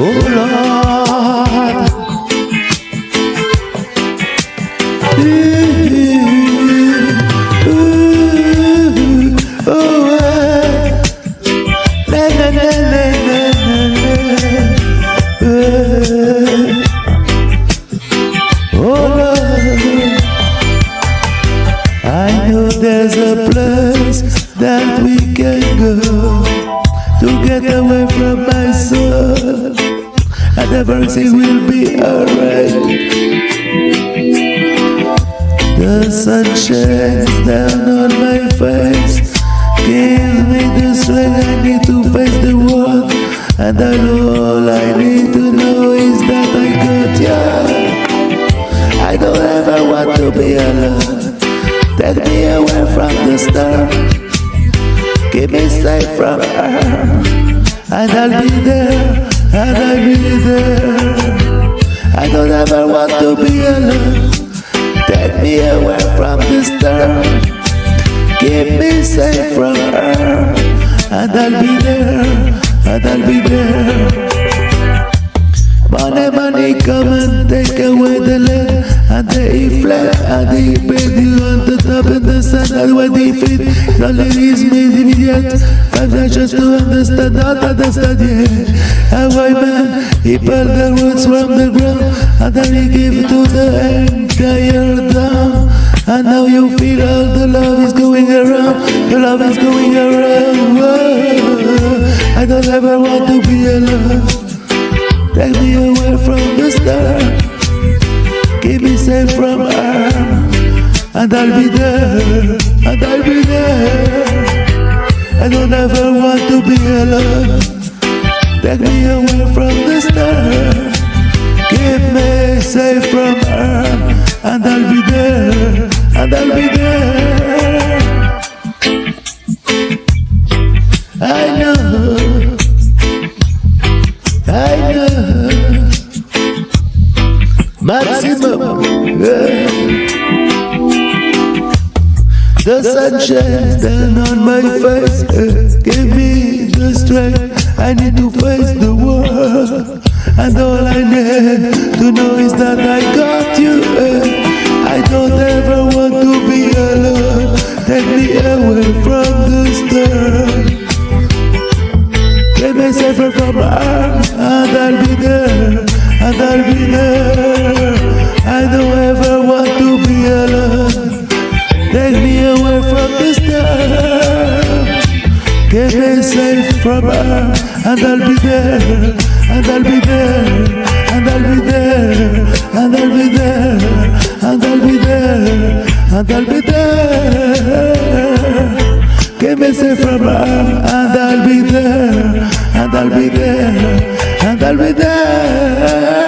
Oh Lord. Oh. Oh Lord, I know there's a place that we can go to get away from my soul, everything will be alright. The sun shines down on my face, gives me the strength I need to face the world, and I know all I need to know is that I got you. I don't ever want to be alone. Take me away from the star. Keep me safe from her. And I'll be there, and I'll be there. I don't ever want to be alone. Take me away from the storm Keep me safe from her. And I'll be there, and I'll be there. Money, money, come and take away the land And they flat, and they beg you sun And feed, the ladies made immediate Five are just to understand, not understand, yeah A white man, he pulled the roots from the ground And then he gave to the entire town And now you feel all the love is going around The love is going around. I don't ever want to be alone Take me away from the star Keep me safe from harm And I'll be there And I'll be there. I don't ever want to be alone. Take me away from the star Keep me safe from harm. And I'll be there And I'll be there. I know I know. Maximum. The sun shines down on my face, yeah. give me the strength. I need to face the world, and all I need to know is that I got you. yeah. I don't ever want to be alone. Take me away from the start. Keep me safer from harm, and I'll be there, and I'll be there. I don't ever Me safe from and I'll be there, and I'll be there, and I'll be there, and I'll be there, and I'll be there, and I'll be there. Keep me safe from harm, and I'll be there, and I'll be there, and I'll be there.